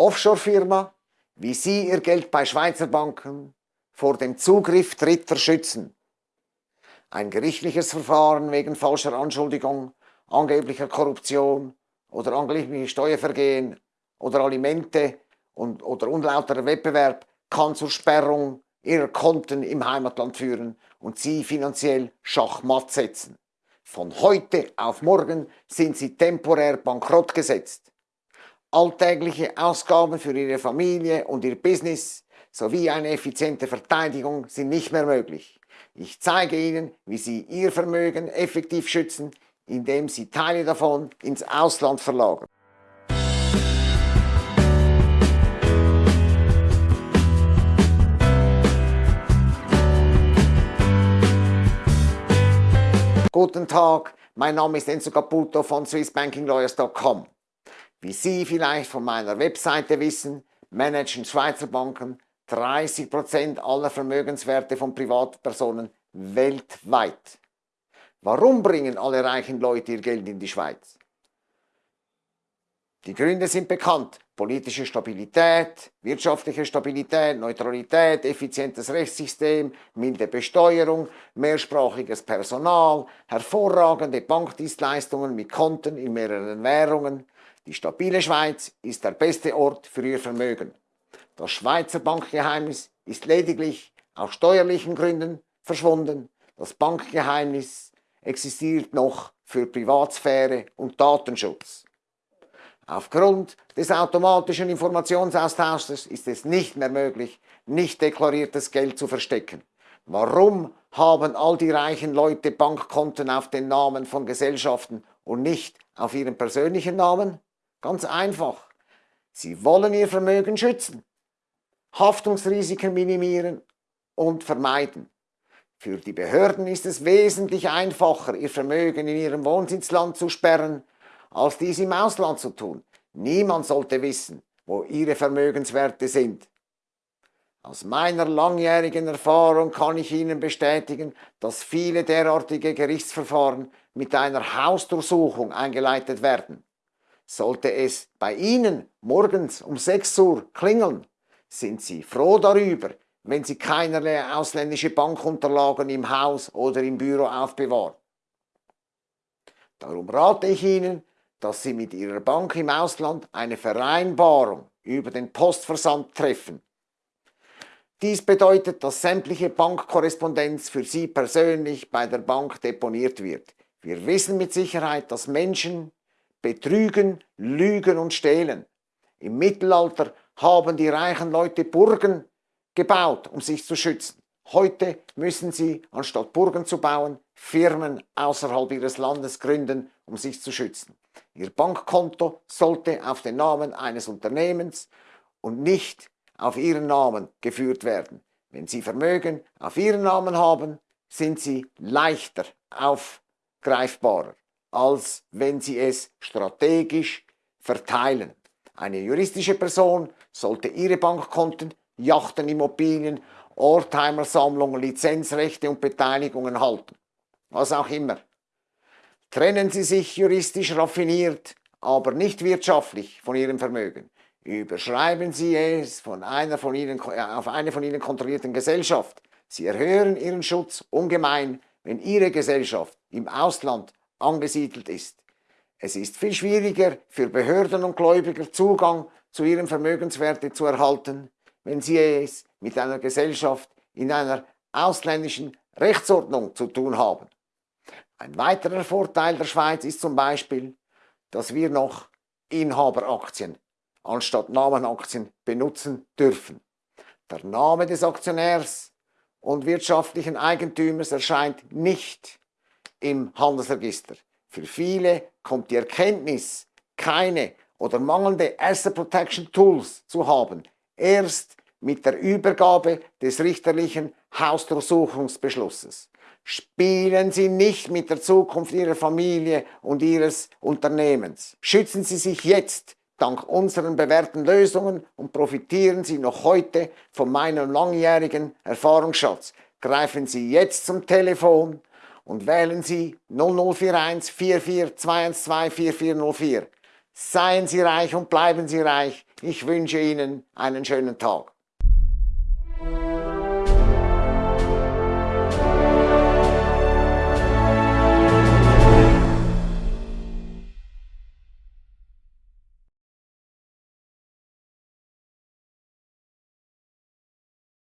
Offshore-Firma, wie Sie Ihr Geld bei Schweizer Banken vor dem Zugriff Dritter schützen. Ein gerichtliches Verfahren wegen falscher Anschuldigung, angeblicher Korruption oder angeblicher Steuervergehen oder Alimente und, oder unlauterer Wettbewerb kann zur Sperrung Ihrer Konten im Heimatland führen und Sie finanziell schachmatt setzen. Von heute auf morgen sind Sie temporär bankrott gesetzt. Alltägliche Ausgaben für Ihre Familie und Ihr Business sowie eine effiziente Verteidigung sind nicht mehr möglich. Ich zeige Ihnen, wie Sie Ihr Vermögen effektiv schützen, indem Sie Teile davon ins Ausland verlagern. Guten Tag, mein Name ist Enzo Caputo von swissbankinglawyers.com. Wie Sie vielleicht von meiner Webseite wissen, managen Schweizer Banken 30% aller Vermögenswerte von Privatpersonen weltweit. Warum bringen alle reichen Leute ihr Geld in die Schweiz? Die Gründe sind bekannt. Politische Stabilität, wirtschaftliche Stabilität, Neutralität, effizientes Rechtssystem, milde Besteuerung, mehrsprachiges Personal, hervorragende Bankdienstleistungen mit Konten in mehreren Währungen. Die stabile Schweiz ist der beste Ort für Ihr Vermögen. Das Schweizer Bankgeheimnis ist lediglich aus steuerlichen Gründen verschwunden. Das Bankgeheimnis existiert noch für Privatsphäre und Datenschutz. Aufgrund des automatischen Informationsaustausches ist es nicht mehr möglich, nicht deklariertes Geld zu verstecken. Warum haben all die reichen Leute Bankkonten auf den Namen von Gesellschaften und nicht auf ihren persönlichen Namen? Ganz einfach. Sie wollen ihr Vermögen schützen, Haftungsrisiken minimieren und vermeiden. Für die Behörden ist es wesentlich einfacher, ihr Vermögen in ihrem Wohnsitzland zu sperren, als dies im Ausland zu tun. Niemand sollte wissen, wo ihre Vermögenswerte sind. Aus meiner langjährigen Erfahrung kann ich Ihnen bestätigen, dass viele derartige Gerichtsverfahren mit einer Hausdurchsuchung eingeleitet werden. Sollte es bei Ihnen morgens um 6 Uhr klingeln, sind Sie froh darüber, wenn Sie keinerlei ausländische Bankunterlagen im Haus oder im Büro aufbewahren. Darum rate ich Ihnen, dass Sie mit Ihrer Bank im Ausland eine Vereinbarung über den Postversand treffen. Dies bedeutet, dass sämtliche Bankkorrespondenz für Sie persönlich bei der Bank deponiert wird. Wir wissen mit Sicherheit, dass Menschen betrügen, lügen und stehlen. Im Mittelalter haben die reichen Leute Burgen gebaut, um sich zu schützen. Heute müssen sie, anstatt Burgen zu bauen, Firmen außerhalb ihres Landes gründen, um sich zu schützen. Ihr Bankkonto sollte auf den Namen eines Unternehmens und nicht auf Ihren Namen geführt werden. Wenn Sie Vermögen auf Ihren Namen haben, sind Sie leichter aufgreifbarer, als wenn Sie es strategisch verteilen. Eine juristische Person sollte ihre Bankkonten, Yachten, Immobilien, Oldtimer-Sammlungen, Lizenzrechte und Beteiligungen halten. Was auch immer. Trennen Sie sich juristisch raffiniert, aber nicht wirtschaftlich von Ihrem Vermögen. Überschreiben Sie es von einer von Ihnen, äh, auf eine von Ihnen kontrollierten Gesellschaft. Sie erhöhen Ihren Schutz ungemein, wenn Ihre Gesellschaft im Ausland angesiedelt ist. Es ist viel schwieriger für Behörden und Gläubiger Zugang zu ihren Vermögenswerten zu erhalten, wenn sie es mit einer Gesellschaft in einer ausländischen Rechtsordnung zu tun haben. Ein weiterer Vorteil der Schweiz ist zum Beispiel, dass wir noch Inhaberaktien anstatt Namenaktien benutzen dürfen. Der Name des Aktionärs und wirtschaftlichen Eigentümers erscheint nicht im Handelsregister. Für viele kommt die Erkenntnis, keine oder mangelnde Asset Protection Tools zu haben, erst mit der Übergabe des richterlichen Hausdurchsuchungsbeschlusses. Spielen Sie nicht mit der Zukunft Ihrer Familie und Ihres Unternehmens. Schützen Sie sich jetzt dank unseren bewährten Lösungen und profitieren Sie noch heute von meinem langjährigen Erfahrungsschatz. Greifen Sie jetzt zum Telefon und wählen Sie 0041 44 212 4404. Seien Sie reich und bleiben Sie reich. Ich wünsche Ihnen einen schönen Tag.